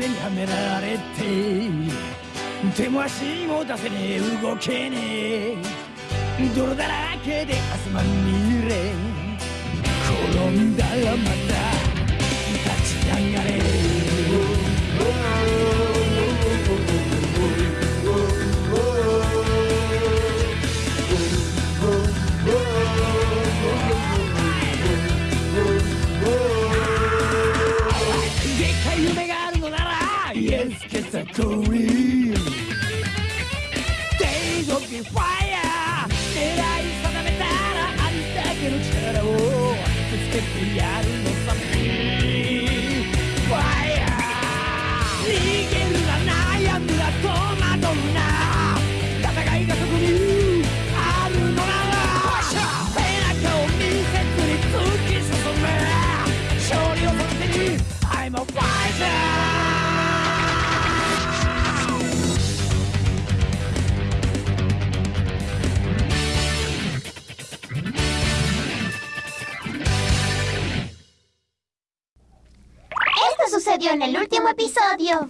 がんじがらめにはめられて手も足も出せねえ動けねえ。泥だらけで汗まみれ。転んだらまた Victory. En el último episodio.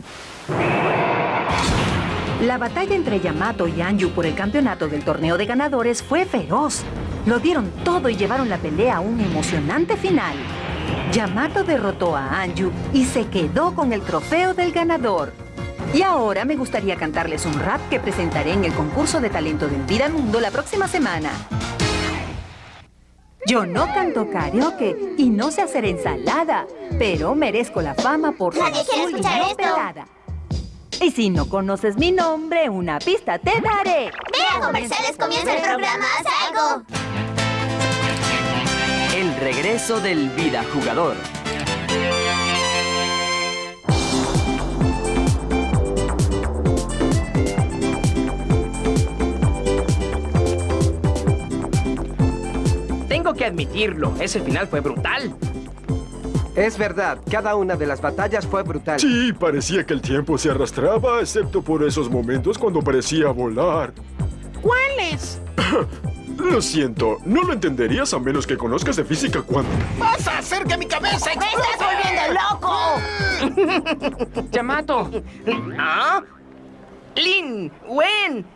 La batalla entre Yamato y Anju por el campeonato del torneo de ganadores fue feroz. Lo dieron todo y llevaron la pelea a un emocionante final. Yamato derrotó a Anju y se quedó con el trofeo del ganador. Y ahora me gustaría cantarles un rap que presentaré en el concurso de talento del Vida Mundo la próxima semana. Yo no canto karaoke y no sé hacer ensalada, pero merezco la fama por ser azul y no pelada. Y si no conoces mi nombre, una pista te daré. Vea comerciales, comienza el programa, haz algo. El regreso del Vida Jugador. Tengo que admitirlo, ese final fue brutal. Es verdad, cada una de las batallas fue brutal. Sí, parecía que el tiempo se arrastraba, excepto por esos momentos cuando parecía volar. ¿Cuáles? Lo siento, no lo entenderías a menos que conozcas de física cuántica. ¡Vas a hacer que mi cabeza ¡Me estás volviendo loco! Yamato. ¿Ah? Lin, Wen.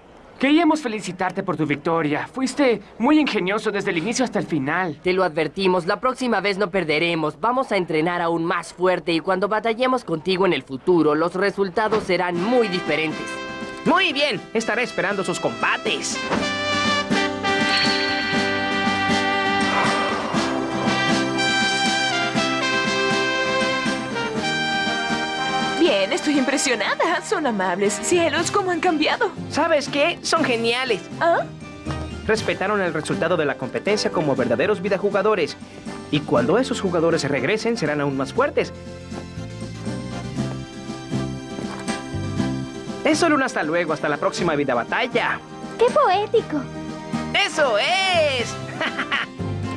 Queríamos felicitarte por tu victoria. Fuiste muy ingenioso desde el inicio hasta el final. Te lo advertimos, la próxima vez no perderemos. Vamos a entrenar aún más fuerte y cuando batallemos contigo en el futuro, los resultados serán muy diferentes. Muy bien, estaré esperando sus combates. Estoy impresionada. Son amables. Cielos, cómo han cambiado. ¿Sabes qué? Son geniales. ¿Ah? Respetaron el resultado de la competencia como verdaderos vidajugadores. Y cuando esos jugadores regresen, serán aún más fuertes. Es solo un hasta luego, hasta la próxima vida batalla. ¡Qué poético! ¡Eso es!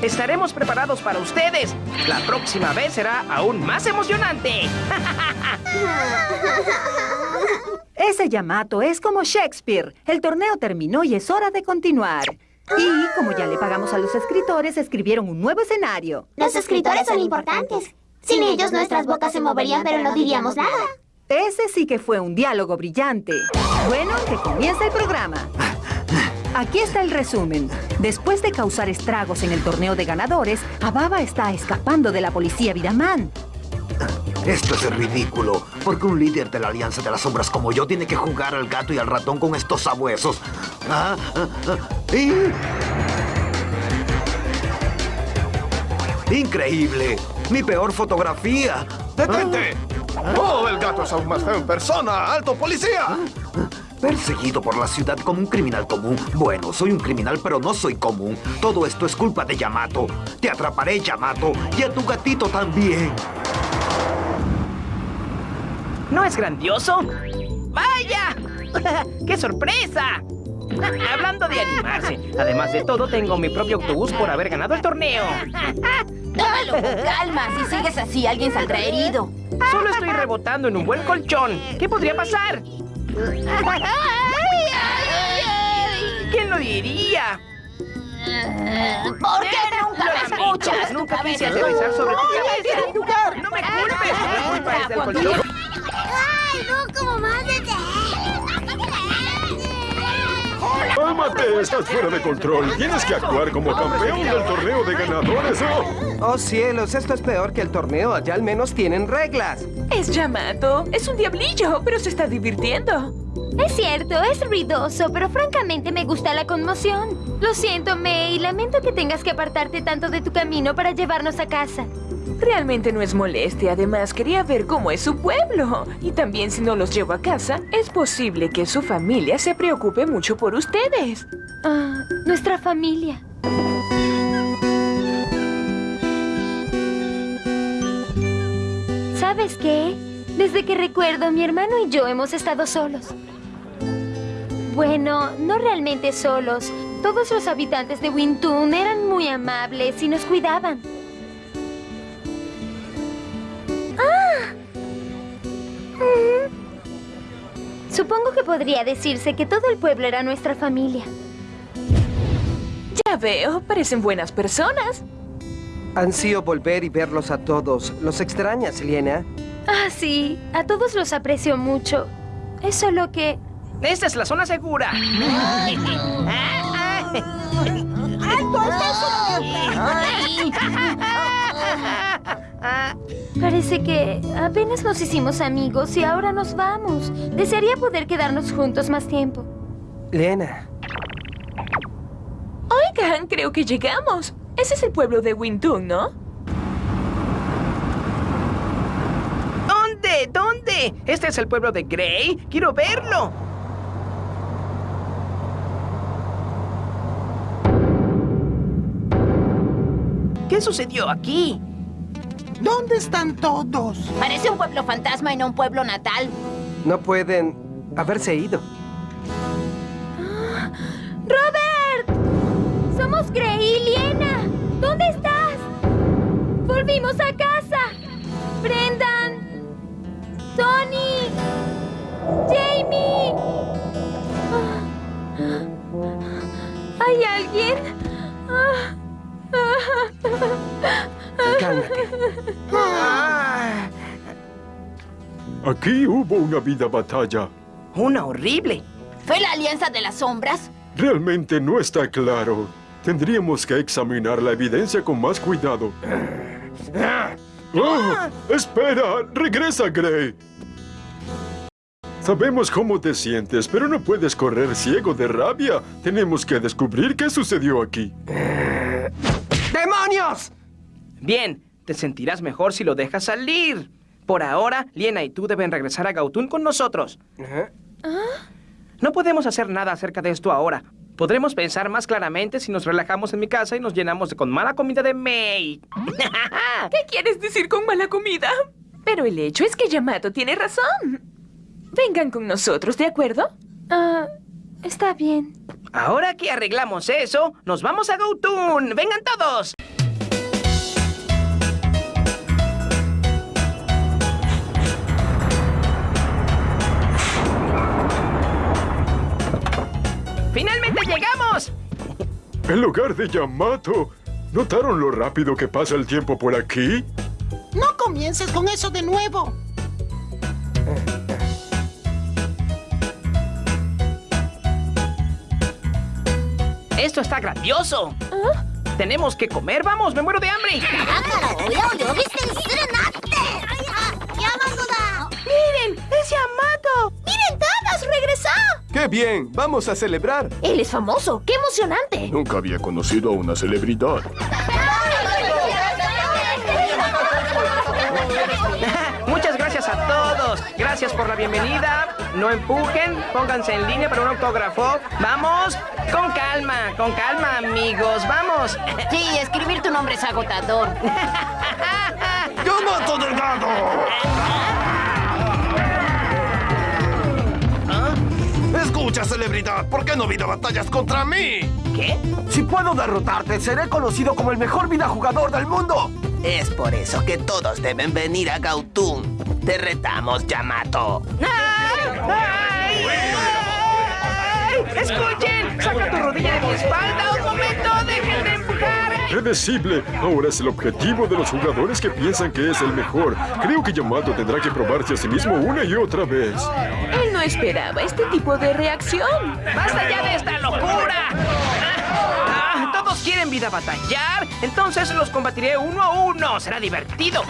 Estaremos preparados para ustedes. La próxima vez será aún más emocionante. Ese Yamato es como Shakespeare. El torneo terminó y es hora de continuar. Y como ya le pagamos a los escritores, escribieron un nuevo escenario. Los escritores son importantes. Sin ellos nuestras bocas se moverían, pero no diríamos nada. Ese sí que fue un diálogo brillante. Bueno, que comience el programa. Aquí está el resumen. Después de causar estragos en el torneo de ganadores, Ababa está escapando de la policía Vidaman. Esto es ridículo. Porque un líder de la Alianza de las Sombras como yo tiene que jugar al gato y al ratón con estos sabuesos. Ah, ah, ah, y- ¡Increíble! ¡Mi peor fotografía! ¡Detente! ¡Oh, el gato es aún más feo en persona! ¡Alto, policía! Perseguido por la ciudad como un criminal común. Bueno, soy un criminal, pero no soy común. Todo esto es culpa de Yamato. Te atraparé, Yamato. Y a tu gatito también. ¿No es grandioso? ¡Vaya! ¡Qué sorpresa! Hablando de animarse, además de todo, tengo mi propio autobús por haber ganado el torneo. Tómalo con calma. Si sigues así, alguien saldrá herido. Solo estoy rebotando en un buen colchón. ¿Qué podría pasar? ¿Quién lo diría? ¿Por qué nunca me escuchas? Nunca quise aterrizar sobre tu cabeza. ¡No me culpes! ¡No me culpes! desde el colchón. ¡Ay, no, como más de ¡Cálmate! Estás fuera de control. Tienes que actuar como campeón del torneo de ganadores. ¡Oh! Oh cielos, esto es peor que el torneo. Allá al menos tienen reglas. Es Yamato. Es un diablillo, pero se está divirtiendo. Es cierto, es ruidoso, pero francamente me gusta la conmoción. Lo siento, May, lamento que tengas que apartarte tanto de tu camino para llevarnos a casa. Realmente no es molestia. Además, quería ver cómo es su pueblo. Y también si no los llevo a casa, es posible que su familia se preocupe mucho por ustedes. Ah, nuestra familia. ¿Sabes qué? Desde que recuerdo, mi hermano y yo hemos estado solos. Bueno, no realmente solos. Todos los habitantes de Wintun eran muy amables y nos cuidaban. Supongo que podría decirse que todo el pueblo era nuestra familia. Ya veo, parecen buenas personas. Ansío volver y verlos a todos. ¿Los extrañas, Liena? Ah, sí. A todos los aprecio mucho. Es solo que... Esta es la zona segura. Parece que apenas nos hicimos amigos y ahora nos vamos. Desearía poder quedarnos juntos más tiempo. Liena. Oigan, creo que llegamos. Ese es el pueblo de Wintun, ¿no? ¿Dónde? ¿Dónde? ¿Este es el pueblo de Grey? ¡Quiero verlo! ¿Qué sucedió aquí? ¿Dónde están todos? Parece un pueblo fantasma y no un pueblo natal. No pueden haberse ido. ¡Robert! Somos Grey y Liena. ¿Dónde estás? Volvimos a casa. Brendan. Tony. Jamie. ¿Hay alguien? Cálmate. Aquí hubo una vida batalla. Una horrible. ¿Fue la Alianza de las Sombras? Realmente no está claro. Tendríamos que examinar la evidencia con más cuidado. ¡Oh! ¡Espera! ¡Regresa, Gray! Sabemos cómo te sientes, pero no puedes correr ciego de rabia. Tenemos que descubrir qué sucedió aquí. ¡Demonios! Bien, te sentirás mejor si lo dejas salir. Por ahora, Liena y tú deben regresar a Gautun con nosotros. No podemos hacer nada acerca de esto ahora. Podremos pensar más claramente si nos relajamos en mi casa y nos llenamos de con mala comida de May. ¿Qué quieres decir con mala comida? Pero el hecho es que Yamato tiene razón. Vengan con nosotros, ¿de acuerdo? Ah, está bien. Ahora que arreglamos eso, nos vamos a Gautun. ¡Vengan todos! El hogar de Yamato. ¿Notaron lo rápido que pasa el tiempo por aquí? No comiences con eso de nuevo. ¡Esto está grandioso! Tenemos que comer, vamos, me muero de hambre. ¡Qué bien! ¡Vamos a celebrar! Él es famoso. ¡Qué emocionante! Nunca había conocido a una celebridad. Muchas gracias a todos. Gracias por la bienvenida. No empujen, pónganse en línea para un autógrafo. Vamos, con calma, con calma, amigos. Vamos. Sí, escribir tu nombre es agotador. ¡Yamato Delgado! Escucha, celebridad, ¿por qué no vida batallas contra mí? ¿Qué? Si puedo derrotarte, seré conocido como el mejor vida jugador del mundo. Es por eso que todos deben venir a Gautun. Te retamos, Yamato. ¡Ay! ¡Ay! ¡Escuchen! ¡Saca tu rodilla de mi espalda! Predecible. Ahora es el objetivo de los jugadores que piensan que es el mejor. Creo que Yamato tendrá que probarse a sí mismo una y otra vez. Él no esperaba este tipo de reacción. ¡Basta ya de esta locura! Ah, ¿Todos quieren vida batallar? Entonces los combatiré uno a uno. Será divertido.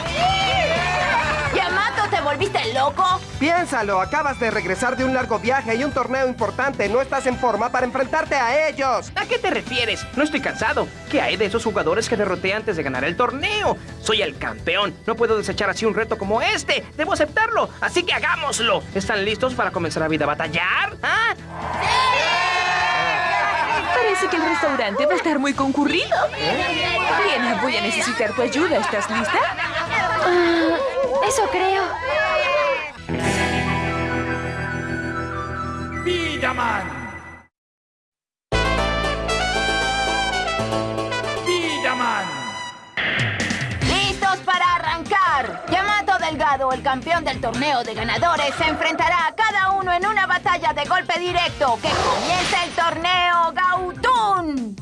Yamato, ¿te volviste loco? Piénsalo, acabas de regresar de un largo viaje y un torneo importante. No estás en forma para enfrentarte a ellos. ¿A qué te refieres? No estoy cansado. ¿Qué hay de esos jugadores que derroté antes de ganar el torneo? Soy el campeón. No puedo desechar así un reto como este. Debo aceptarlo. Así que hagámoslo. ¿Están listos para comenzar a vida a batallar? ¿Ah? Parece que el restaurante va a estar muy concurrido. Liena, voy a necesitar tu ayuda. ¿Estás lista? Campeón del torneo de ganadores, se enfrentará a cada uno en una batalla de golpe directo. ¡Que comience el torneo Gautun!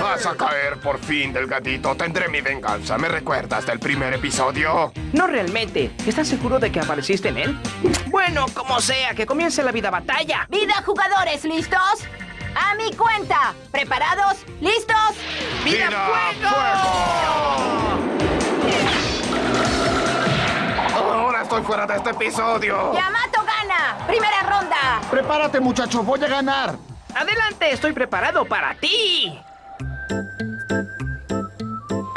Vas a caer por fin del gatito. Tendré mi venganza. ¿Me recuerdas del primer episodio? No realmente. ¿Estás seguro de que apareciste en él? Bueno, como sea, que comience la vida batalla. ¡Vida jugadores! ¿Listos? A mi cuenta. ¿Preparados? ¿Listos? ¡Vida, fuego! Estoy fuera de este episodio. Yamato gana. Primera ronda. Prepárate, muchacho. Voy a ganar. Adelante, estoy preparado para ti.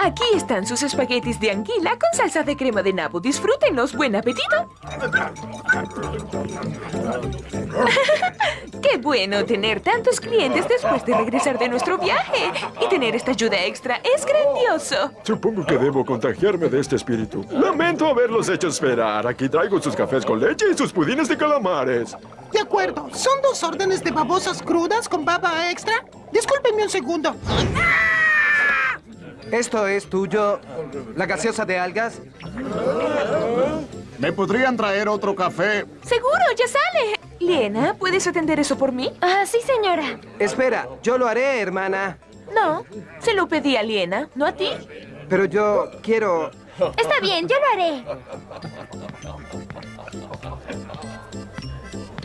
Aquí están sus espaguetis de anguila con salsa de crema de nabo. Disfrútenlos. ¡Buen apetito! ¡Qué bueno tener tantos clientes después de regresar de nuestro viaje! Y tener esta ayuda extra es grandioso. Supongo que debo contagiarme de este espíritu. Lamento haberlos hecho esperar. Aquí traigo sus cafés con leche y sus pudines de calamares. De acuerdo. ¿Son dos órdenes de babosas crudas con baba extra? Discúlpenme un segundo. ¿Esto es tuyo? ¿La gaseosa de algas? ¿Me podrían traer otro café? ¡Seguro! ¡Ya sale! Liena, ¿puedes atender eso por mí? Ah, sí, señora. Espera, yo lo haré, hermana. No, se lo pedí a Liena, no a ti. Pero yo quiero... Está bien, yo lo haré.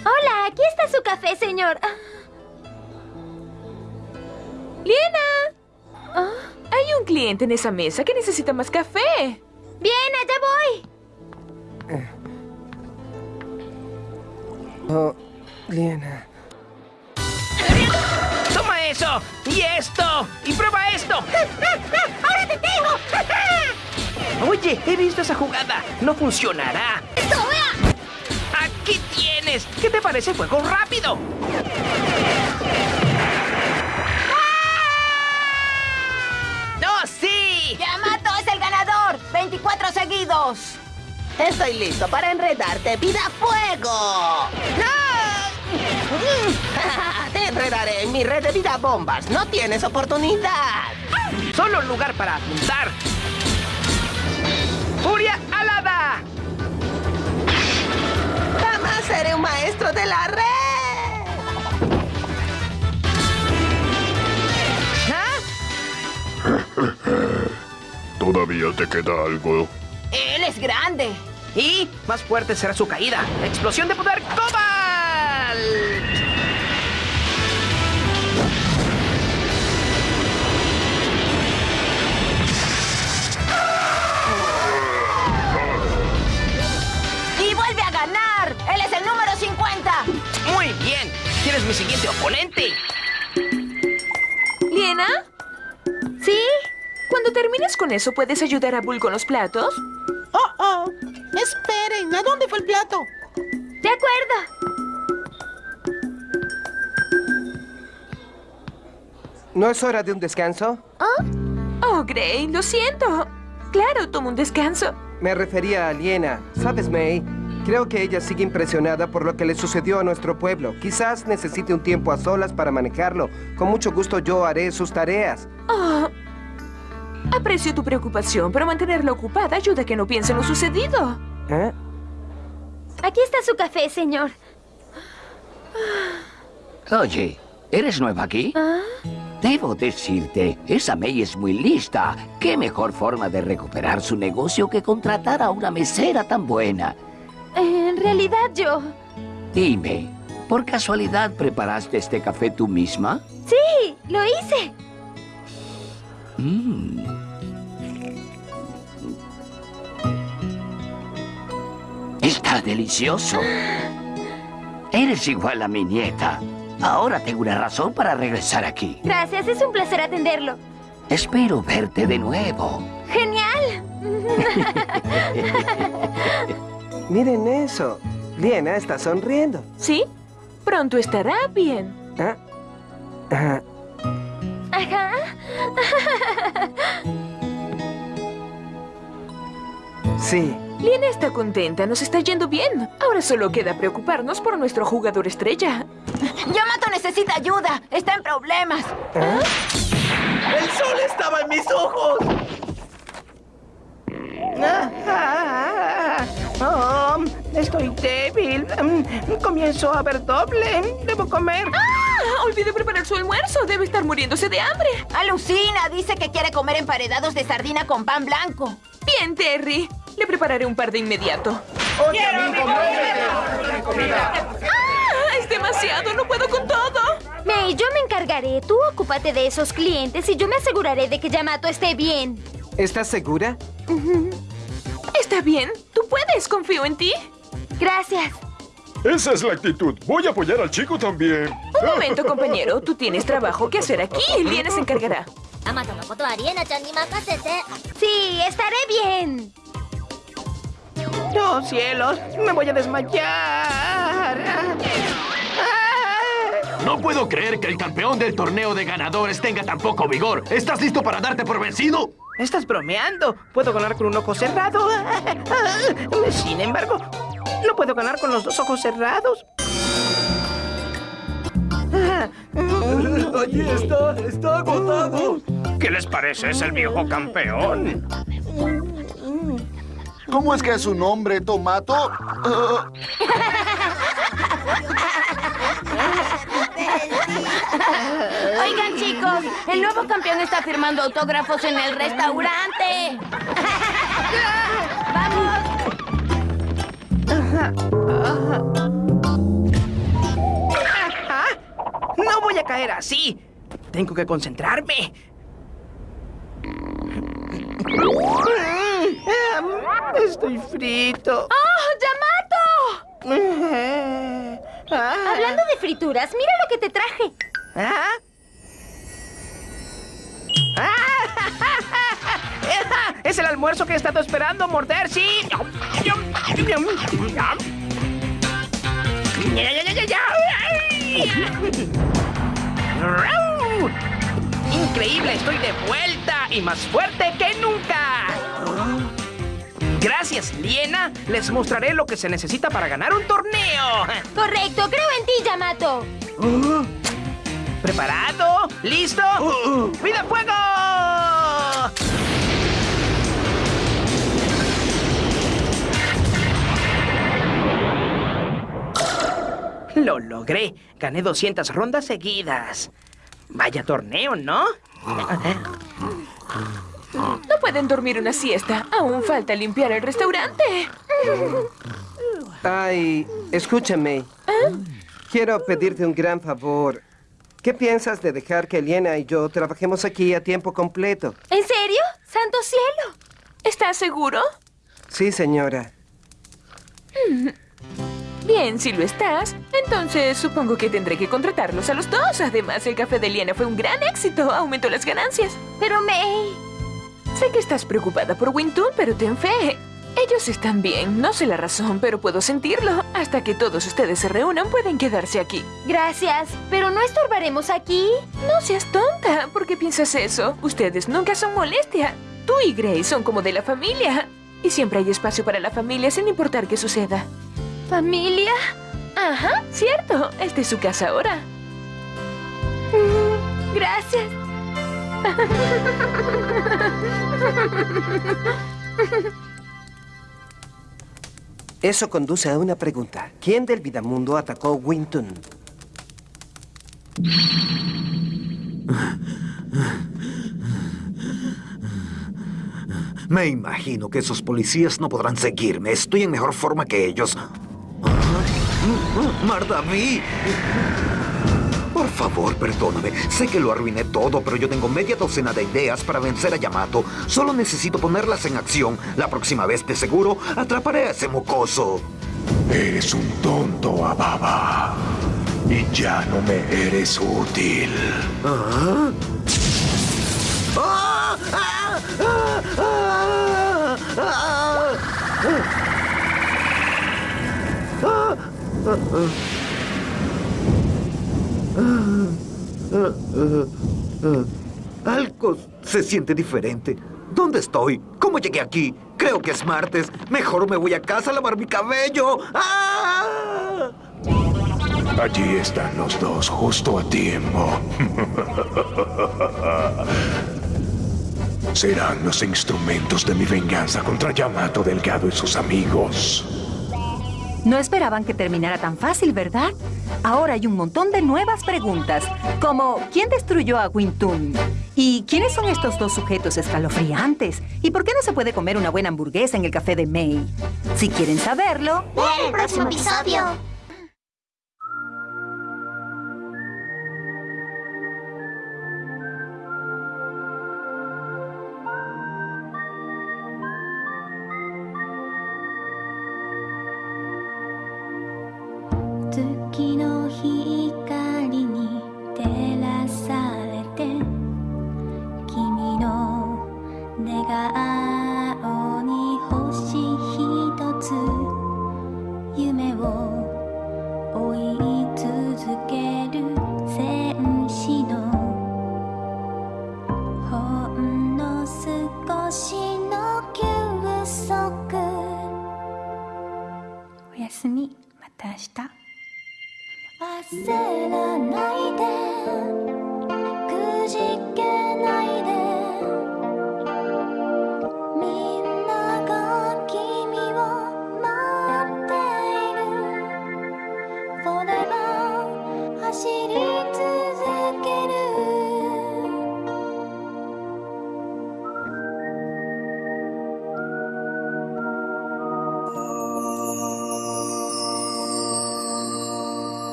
Hola, aquí está su café, señor. Ah. Hay un cliente en esa mesa que necesita más café. Bien, allá voy. Oh, Liena. ¡Toma eso! ¡Y esto! ¡Y prueba esto! ¡Ahora te tengo! Oye, he visto esa jugada. No funcionará. ¡Aquí tienes! ¿Qué te parece fuego rápido? ¡24 seguidos! Estoy listo para enredarte. ¡Vida fuego! Te enredaré en mi red de vida bombas. No tienes oportunidad. Solo un lugar para apuntar. ¡Furia alada! Jamás seré un maestro de la red. ¿Todavía te queda algo? Él es grande. Y más fuerte será su caída. ¡Explosión de poder Cobalt! Y vuelve a ganar. Él es el número 50. Muy bien. ¿Quién es mi siguiente oponente? ¿Liena? ¿Sí? Cuando termines con eso, ¿puedes ayudar a Bull con los platos? Oh, oh. Esperen, ¿a dónde fue el plato? De acuerdo. ¿No es hora de un descanso? Oh, Gray, lo siento. Claro, toma un descanso. Me refería a Liena. ¿Sabes, May? Creo que ella sigue impresionada por lo que le sucedió a nuestro pueblo. Quizás necesite un tiempo a solas para manejarlo. Con mucho gusto yo haré sus tareas. Oh, aprecio tu preocupación, pero mantenerla ocupada ayuda a que no piense en lo sucedido. ¿Eh? Aquí está su café, señor. Oye, ¿eres nueva aquí? ¿Ah? Debo decirte, esa May es muy lista. ¿Qué mejor forma de recuperar su negocio que contratar a una mesera tan buena? En realidad yo... Dime, ¿por casualidad preparaste este café tú misma? Sí, lo hice. Mm. Está delicioso. Eres igual a mi nieta. Ahora tengo una razón para regresar aquí. Gracias, es un placer atenderlo. Espero verte de nuevo. ¡Genial! Miren eso. Liena está sonriendo. ¿Sí? Pronto estará bien. ¿Ah? Ah, Ajá. sí. Liena está contenta, nos está yendo bien. Ahora solo queda preocuparnos por nuestro jugador estrella. Yamato necesita ayuda. Está en problemas. ¡El sol estaba en mis ojos! Ah, ah, oh, estoy débil. Mm, Comienzo a ver doble. Debo comer. ¡Ah! Olvidé preparar su almuerzo. Debe estar muriéndose de hambre. Alucina, dice que quiere comer emparedados de sardina con pan blanco. Bien, Terry. Le prepararé un par de inmediato. ¡Ah! Es demasiado. No puedo con todo. May, yo me encargaré. Tú ocúpate de esos clientes y yo me aseguraré de que Yamato esté bien. ¿Estás segura? Está bien. Tú puedes. Confío en ti. Gracias. Esa es la actitud. Voy a apoyar al chico también. Un momento, compañero. Tú tienes trabajo que hacer aquí. Liena se encargará. Sí, estaré bien. ¡Oh, cielos! ¡Me voy a desmayar! No puedo creer que el campeón del torneo de ganadores tenga tan poco vigor. ¿Estás listo para darte por vencido? ¿Estás bromeando? ¿Puedo ganar con un ojo cerrado? Sin embargo, no puedo ganar con los dos ojos cerrados. Allí está, está agotado. ¿Qué les parece? Es el viejo campeón. ¿Cómo es que es su nombre, Tomato? Oigan, chicos, el nuevo campeón está firmando autógrafos en el restaurante. ¡Vamos! ¡No voy a caer así! Tengo que concentrarme. Estoy frito. ¡Oh, Yamato! Hablando de frituras, mira lo que te traje. ¿Ah? ¡Ah! ¡Es el almuerzo que he estado esperando morder, sí! ¡Increíble! ¡Estoy de vuelta! ¡Y más fuerte que nunca! Gracias, Liena. Les mostraré lo que se necesita para ganar un torneo. Correcto, creo en ti, Yamato. ¿Preparado? ¿Listo? ¡Vida fuego! Lo logré. Gané 200 rondas seguidas. Vaya torneo, ¿no? No pueden dormir una siesta. Aún falta limpiar el restaurante. Ay, escúchame. Quiero pedirte un gran favor. ¿Qué piensas de dejar que Liena y yo trabajemos aquí a tiempo completo? ¿En serio? ¡Santo cielo! ¿Estás seguro? Sí, señora. Bien, si lo estás, entonces supongo que tendré que contratarlos a los dos. Además, el café de Liena fue un gran éxito. Aumentó las ganancias. Pero May... Sé que estás preocupada por Wintun, pero ten fe. Ellos están bien. No sé la razón, pero puedo sentirlo. Hasta que todos ustedes se reúnan, pueden quedarse aquí. Gracias, pero ¿no estorbaremos aquí? No seas tonta. ¿Por qué piensas eso? Ustedes nunca son molestia. Tú y Grace son como de la familia. Y siempre hay espacio para la familia sin importar qué suceda. ¿Familia? Ajá, cierto. Esta es su casa ahora. Mm, Gracias. Eso conduce a una pregunta. ¿Quién del Vidamundo atacó Winton? Me imagino que esos policías no podrán seguirme. Estoy en mejor forma que ellos. ¡Mardaví! Por favor, perdóname. Sé que lo arruiné todo, pero yo tengo media docena de ideas para vencer a Yamato. Solo necesito ponerlas en acción. La próxima vez, de seguro, atraparé a ese mocoso. Eres un tonto, Ababa. Y ya no me eres útil. ¿Ah? ¡Ah! ¡Ah! ¡Ah! Algo se siente diferente. ¿Dónde estoy? ¿Cómo llegué aquí? Creo que es martes. Mejor me voy a casa a lavar mi cabello. ¡Ah! Allí están los dos, justo a tiempo. Serán los instrumentos de mi venganza contra Yamato Delgado y sus amigos. No esperaban que terminara tan fácil, ¿verdad? Ahora hay un montón de nuevas preguntas, como ¿quién destruyó a Wintun? ¿Y quiénes son estos dos sujetos escalofriantes? ¿Y por qué no se puede comer una buena hamburguesa en el café de May? Si quieren saberlo... ¡En el próximo episodio! 願おに星ひとつ夢を追い続ける戦士のほんの少しの休息。おやすみ。また明日。焦らないで。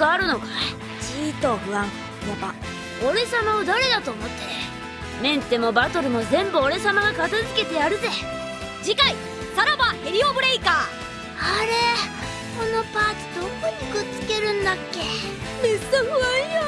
かあるのか？いちーと不安。やば俺様を誰だと思って？メンテもバトルも全部俺様が片付けてやるぜ。次回さらばヘリオブレイカー。あれ？このパーツどこにくっつけるんだっけ？めっさ不安や